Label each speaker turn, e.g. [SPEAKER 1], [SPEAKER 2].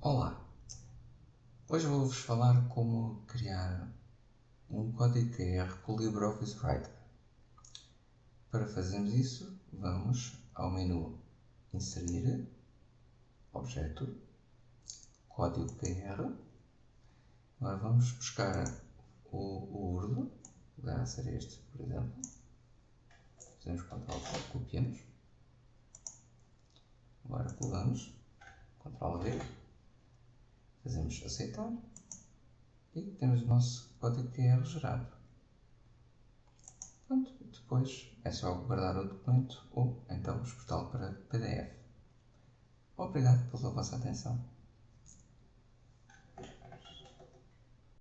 [SPEAKER 1] Olá! Hoje vou-vos falar como criar um código QR com o LibreOffice Writer. Para fazermos isso, vamos ao menu Inserir, Objeto, Código QR. Agora vamos buscar o, o URL, poderá ser este, por exemplo. Fazemos Ctrl copiamos. Agora colamos, Ctrl V, fazemos aceitar e temos o nosso código QR gerado. Pronto, depois é só guardar o documento ou então exportá-lo para PDF. Obrigado pela vossa atenção.